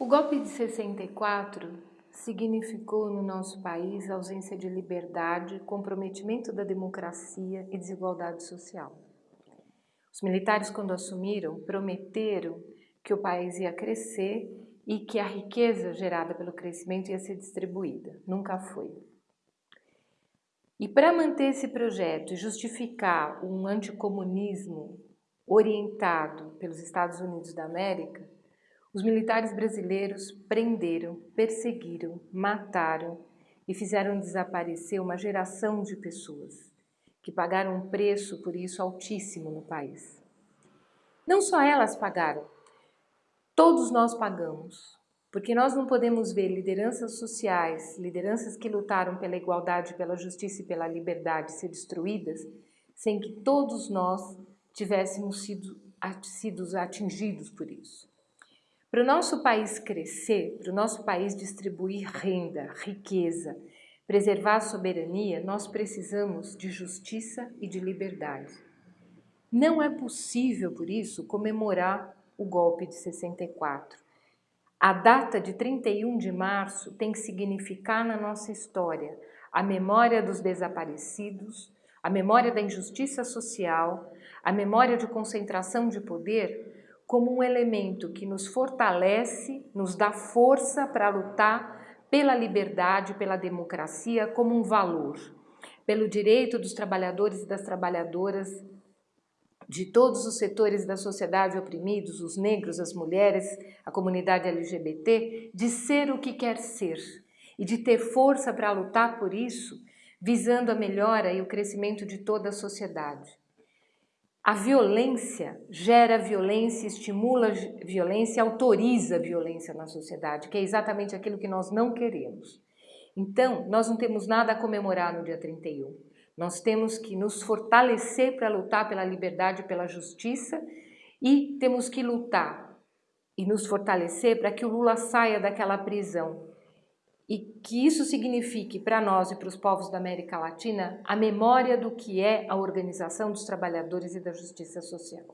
O golpe de 64 significou no nosso país ausência de liberdade, comprometimento da democracia e desigualdade social. Os militares, quando assumiram, prometeram que o país ia crescer e que a riqueza gerada pelo crescimento ia ser distribuída. Nunca foi. E para manter esse projeto e justificar um anticomunismo orientado pelos Estados Unidos da América, os militares brasileiros prenderam, perseguiram, mataram e fizeram desaparecer uma geração de pessoas que pagaram um preço por isso altíssimo no país. Não só elas pagaram, todos nós pagamos, porque nós não podemos ver lideranças sociais, lideranças que lutaram pela igualdade, pela justiça e pela liberdade ser destruídas, sem que todos nós tivéssemos sido, sido atingidos por isso. Para o nosso país crescer, para o nosso país distribuir renda, riqueza, preservar a soberania, nós precisamos de justiça e de liberdade. Não é possível, por isso, comemorar o golpe de 64. A data de 31 de março tem que significar na nossa história a memória dos desaparecidos, a memória da injustiça social, a memória de concentração de poder como um elemento que nos fortalece, nos dá força para lutar pela liberdade, pela democracia como um valor, pelo direito dos trabalhadores e das trabalhadoras de todos os setores da sociedade oprimidos, os negros, as mulheres, a comunidade LGBT, de ser o que quer ser e de ter força para lutar por isso, visando a melhora e o crescimento de toda a sociedade. A violência gera violência, estimula violência, autoriza violência na sociedade, que é exatamente aquilo que nós não queremos. Então, nós não temos nada a comemorar no dia 31. Nós temos que nos fortalecer para lutar pela liberdade pela justiça e temos que lutar e nos fortalecer para que o Lula saia daquela prisão e que isso signifique para nós e para os povos da América Latina a memória do que é a organização dos trabalhadores e da justiça social.